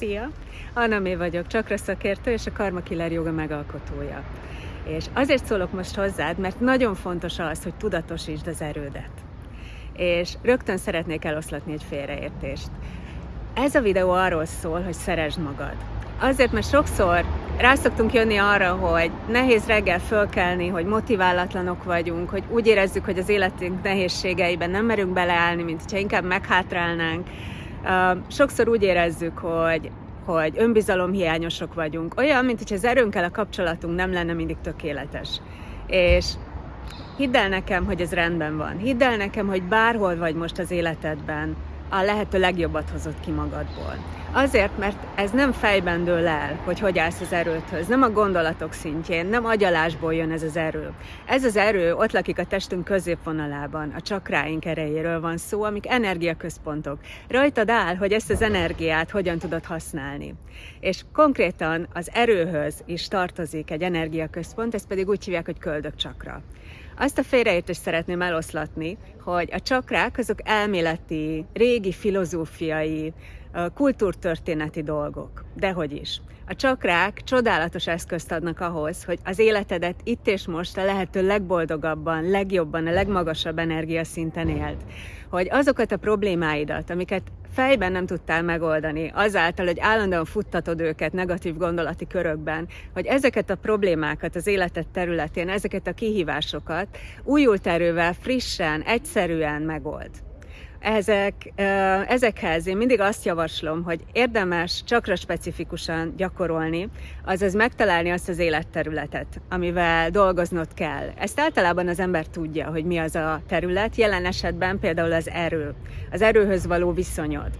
Szia! Anna May vagyok, csakra szakértő és a Karma Killer Yoga megalkotója. És azért szólok most hozzád, mert nagyon fontos az, hogy tudatosítsd az erődet. És rögtön szeretnék eloszlatni egy félreértést. Ez a videó arról szól, hogy szeresd magad. Azért, mert sokszor rá szoktunk jönni arra, hogy nehéz reggel fölkelni, hogy motiválatlanok vagyunk, hogy úgy érezzük, hogy az életünk nehézségeiben nem merünk beleállni, mint hogyha inkább meghátrálnánk. Sokszor úgy érezzük, hogy hogy önbizalomhiányosok vagyunk. Olyan, mint hogy az erőnkkel a kapcsolatunk nem lenne mindig tökéletes. És hidd el nekem, hogy ez rendben van. Hidd el nekem, hogy bárhol vagy most az életedben, a lehető legjobbat hozott ki magadból. Azért, mert ez nem fejben dől el, hogy hogy állsz az erőthöz, nem a gondolatok szintjén, nem agyalásból jön ez az erő. Ez az erő ott lakik a testünk középvonalában, a csakráink erejéről van szó, amik energiaközpontok. Rajtad áll, hogy ezt az energiát hogyan tudod használni. És konkrétan az erőhöz is tartozik egy energiaközpont, ezt pedig úgy hívják, hogy köldökcsakra. Azt a félreértést szeretném eloszlatni, hogy a csakrák azok elméleti, régi filozófiai, kultúrtörténeti dolgok. Dehogy is. A csakrák csodálatos eszközt adnak ahhoz, hogy az életedet itt és most a lehető legboldogabban, legjobban, a legmagasabb energiaszinten élt. Hogy azokat a problémáidat, amiket fejben nem tudtál megoldani, azáltal, hogy állandóan futtatod őket negatív gondolati körökben, hogy ezeket a problémákat az életed területén, ezeket a kihívásokat újult erővel, frissen, egyszerűen megold ezek, ezekhez én mindig azt javaslom, hogy érdemes csakra specifikusan gyakorolni, azaz megtalálni azt az életterületet, amivel dolgoznod kell. Ezt általában az ember tudja, hogy mi az a terület, jelen esetben például az erő, az erőhöz való viszonyod.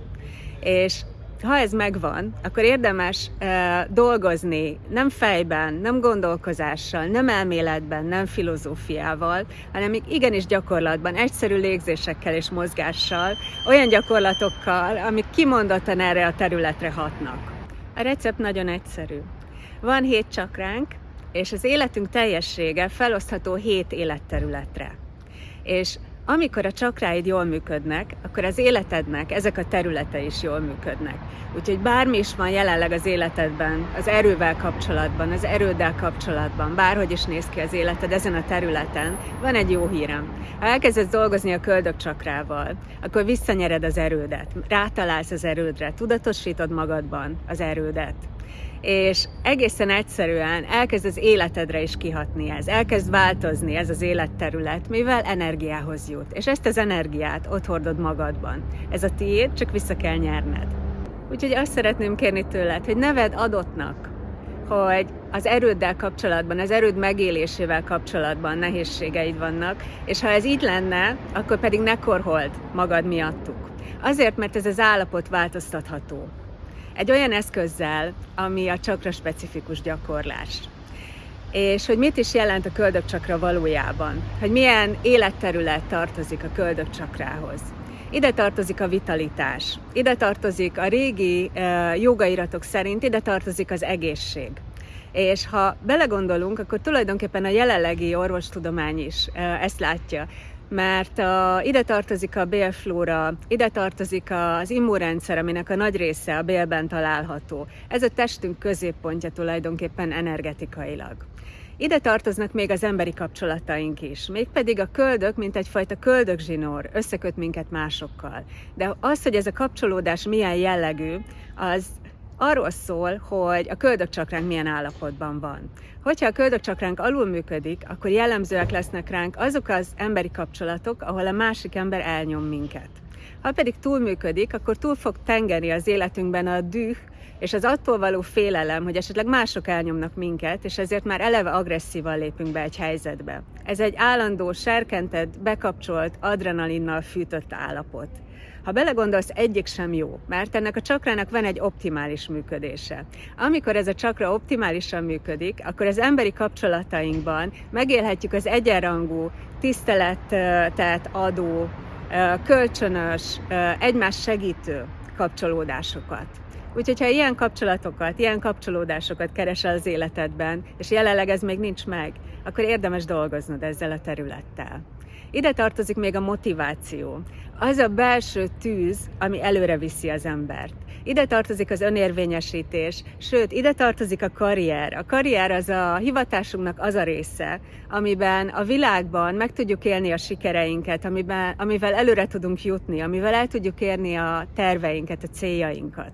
És ha ez megvan, akkor érdemes uh, dolgozni nem fejben, nem gondolkozással, nem elméletben, nem filozófiával, hanem igenis gyakorlatban, egyszerű légzésekkel és mozgással, olyan gyakorlatokkal, amik kimondottan erre a területre hatnak. A recept nagyon egyszerű. Van hét csakránk, és az életünk teljessége felosztható hét életterületre. És amikor a csakráid jól működnek, akkor az életednek ezek a területe is jól működnek. Úgyhogy bármi is van jelenleg az életedben, az erővel kapcsolatban, az erőddel kapcsolatban, bárhogy is néz ki az életed ezen a területen, van egy jó hírem. Ha elkezdesz dolgozni a köldök csakrával, akkor visszanyered az erődet, rátalálsz az erődre, tudatosítod magadban az erődet és egészen egyszerűen elkezd az életedre is kihatni ez, elkezd változni ez az életterület, mivel energiához jut. És ezt az energiát ott hordod magadban. Ez a tiéd, csak vissza kell nyerned. Úgyhogy azt szeretném kérni tőled, hogy neved adottnak, hogy az erőddel kapcsolatban, az erőd megélésével kapcsolatban nehézségeid vannak, és ha ez így lenne, akkor pedig ne korhold magad miattuk. Azért, mert ez az állapot változtatható egy olyan eszközzel, ami a csakra specifikus gyakorlás. És hogy mit is jelent a köldökcsakra valójában, hogy milyen életterület tartozik a köldökcsakrához. Ide tartozik a vitalitás, ide tartozik a régi uh, jogairatok szerint, ide tartozik az egészség. És ha belegondolunk, akkor tulajdonképpen a jelenlegi orvostudomány is uh, ezt látja, mert a, ide tartozik a bélflóra, ide tartozik az immunrendszer, aminek a nagy része a bélben található. Ez a testünk középpontja tulajdonképpen energetikailag. Ide tartoznak még az emberi kapcsolataink is, mégpedig a köldök, mint egyfajta köldökzsinór, összeköt minket másokkal. De az, hogy ez a kapcsolódás milyen jellegű, az arról szól, hogy a köldökcsakránk milyen állapotban van. Hogyha a köldökcsakránk alul működik, akkor jellemzőek lesznek ránk azok az emberi kapcsolatok, ahol a másik ember elnyom minket. Ha pedig túlműködik, akkor túl fog tengeni az életünkben a düh, és az attól való félelem, hogy esetleg mások elnyomnak minket, és ezért már eleve agresszívan lépünk be egy helyzetbe. Ez egy állandó, serkentett, bekapcsolt, adrenalinnal fűtött állapot. Ha belegondolsz, egyik sem jó, mert ennek a csakrának van egy optimális működése. Amikor ez a csakra optimálisan működik, akkor az emberi kapcsolatainkban megélhetjük az egyenrangú, tiszteletet adó, kölcsönös, egymás segítő kapcsolódásokat. Úgyhogy ha ilyen kapcsolatokat, ilyen kapcsolódásokat keresel az életedben, és jelenleg ez még nincs meg, akkor érdemes dolgoznod ezzel a területtel. Ide tartozik még a motiváció. Az a belső tűz, ami előre viszi az embert. Ide tartozik az önérvényesítés, sőt, ide tartozik a karrier. A karrier az a hivatásunknak az a része, amiben a világban meg tudjuk élni a sikereinket, amiben, amivel előre tudunk jutni, amivel el tudjuk érni a terveinket, a céljainkat.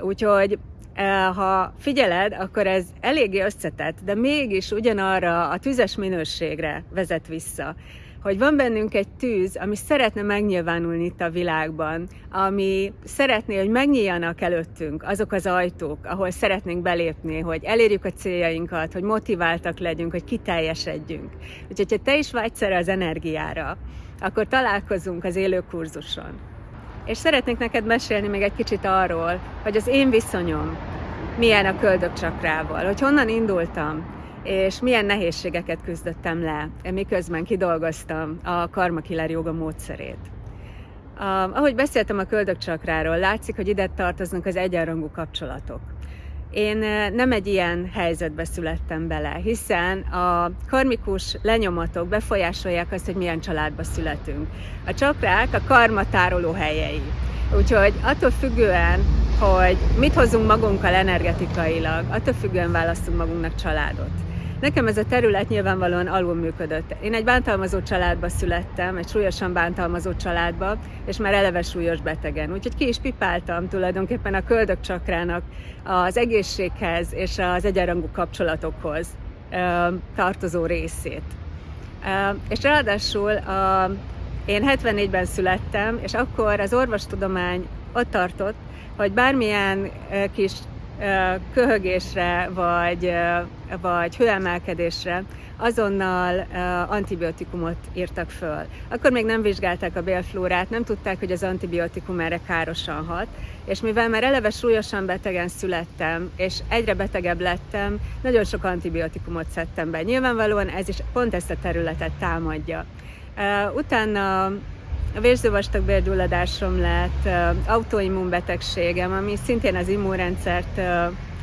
Úgyhogy eh, ha figyeled, akkor ez eléggé összetett, de mégis ugyanarra a tüzes minőségre vezet vissza hogy van bennünk egy tűz, ami szeretne megnyilvánulni itt a világban, ami szeretné, hogy megnyíljanak előttünk azok az ajtók, ahol szeretnénk belépni, hogy elérjük a céljainkat, hogy motiváltak legyünk, hogy kiteljesedjünk. Úgyhogy, ha te is vágysz erre az energiára, akkor találkozunk az élő kurzuson. És szeretnék neked mesélni még egy kicsit arról, hogy az én viszonyom milyen a köldökcsakrával, hogy honnan indultam, és milyen nehézségeket küzdöttem le, miközben kidolgoztam a Karma Killer Yoga módszerét. Ahogy beszéltem a köldökcsakráról, látszik, hogy ide tartoznak az egyenrangú kapcsolatok. Én nem egy ilyen helyzetbe születtem bele, hiszen a karmikus lenyomatok befolyásolják azt, hogy milyen családba születünk. A csakrák a karma tároló helyei. Úgyhogy attól függően, hogy mit hozunk magunkkal energetikailag, attól függően választunk magunknak családot. Nekem ez a terület nyilvánvalóan alul működött. Én egy bántalmazó családba születtem, egy súlyosan bántalmazó családba, és már eleve súlyos betegen. Úgyhogy ki is pipáltam tulajdonképpen a köldök csakrának az egészséghez és az egyenrangú kapcsolatokhoz tartozó részét. És ráadásul a, én 74-ben születtem, és akkor az orvostudomány ott tartott, hogy bármilyen kis köhögésre vagy, vagy hőemelkedésre azonnal antibiotikumot írtak föl. Akkor még nem vizsgálták a bélflórát, nem tudták, hogy az antibiotikum erre károsan hat, és mivel már eleve súlyosan betegen születtem, és egyre betegebb lettem, nagyon sok antibiotikumot szedtem be. Nyilvánvalóan ez is pont ezt a területet támadja. Utána a vérzővastagbélgyulladásom lett, autoimmunbetegségem, ami szintén az immunrendszert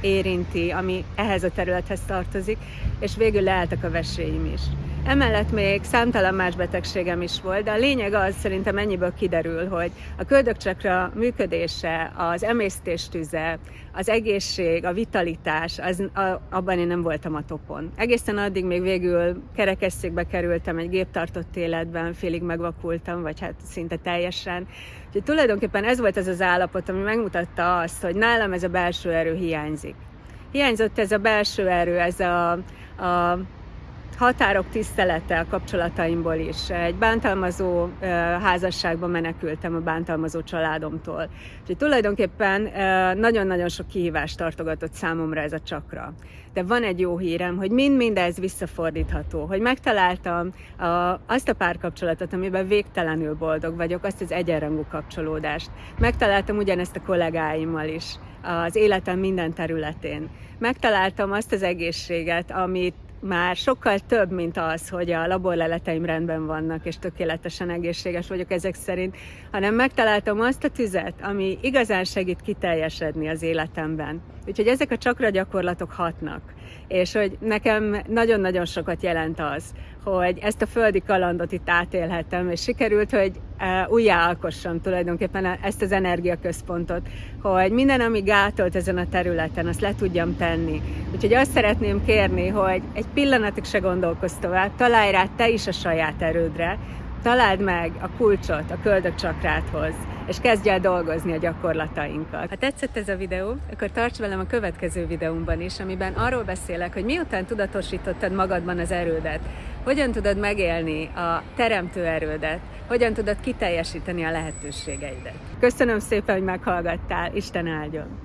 érinti, ami ehhez a területhez tartozik, és végül leálltak a veséim is. Emellett még számtalan más betegségem is volt, de a lényeg az szerintem ennyiből kiderül, hogy a köldökcsakra működése, az emésztés tüze, az egészség, a vitalitás, az, a, abban én nem voltam a topon. Egészen addig még végül kerekesszékbe kerültem egy géptartott életben, félig megvakultam, vagy hát szinte teljesen. Úgyhogy tulajdonképpen ez volt az az állapot, ami megmutatta azt, hogy nálam ez a belső erő hiányzik. Hiányzott ez a belső erő, ez a, a határok tisztelete a kapcsolataimból is. Egy bántalmazó házasságban menekültem a bántalmazó családomtól. Úgyhogy tulajdonképpen nagyon-nagyon sok kihívást tartogatott számomra ez a csakra. De van egy jó hírem, hogy mind mindez visszafordítható, hogy megtaláltam a, azt a párkapcsolatot, amiben végtelenül boldog vagyok, azt az egyenrangú kapcsolódást. Megtaláltam ugyanezt a kollégáimmal is az életem minden területén. Megtaláltam azt az egészséget, amit már sokkal több, mint az, hogy a laborleleteim rendben vannak, és tökéletesen egészséges vagyok ezek szerint, hanem megtaláltam azt a tüzet, ami igazán segít kiteljesedni az életemben. Úgyhogy ezek a csakra gyakorlatok hatnak. És hogy nekem nagyon-nagyon sokat jelent az, hogy ezt a földi kalandot itt átélhettem, és sikerült, hogy e, újjáalkossam tulajdonképpen ezt az energiaközpontot, hogy minden, ami gátolt ezen a területen, azt le tudjam tenni. Úgyhogy azt szeretném kérni, hogy egy pillanatig se gondolkozz tovább, találj rá te is a saját erődre, találd meg a kulcsot a köldök csakráthoz, és kezdj el dolgozni a gyakorlatainkat. Ha tetszett ez a videó, akkor tarts velem a következő videómban is, amiben arról beszélek, hogy miután tudatosítottad magadban az erődet, hogyan tudod megélni a teremtő erődet, hogyan tudod kiteljesíteni a lehetőségeidet. Köszönöm szépen, hogy meghallgattál, Isten áldjon!